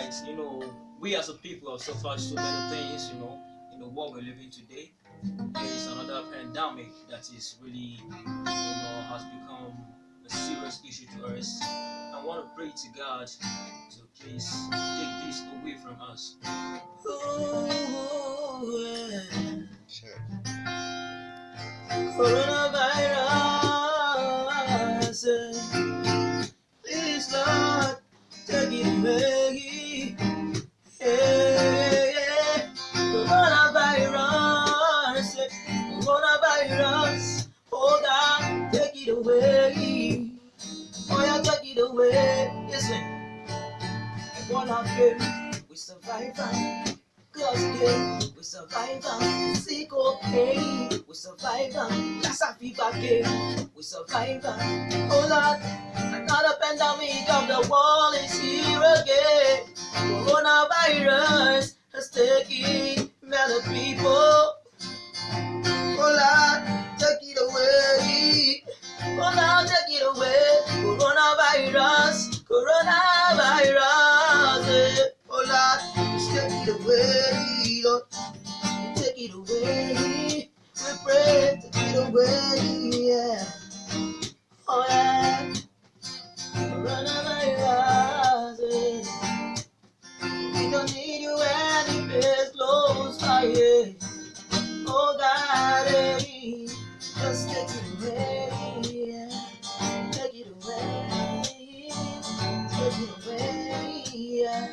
right, you know, we as a people have suffered so many things, you know, in the world we're living today. There is another pandemic that is really, you know, has become a serious issue to us. I want to pray to God to please take this away from us. Ooh, yeah. Sure. Ebola came, we survived. am. Cause came, we survived. am. Sick okay, we survived. am. Lassa fever came, we survived. am. Oh Lord, another pandemic of the world is here again. Coronavirus has taken many people. it away. We pray to get away. Yeah. Oh yeah. Run out of. We don't need you anywhere. Close fire. Oh daddy, just take it away. Yeah. Take it away. Take it away. Yeah.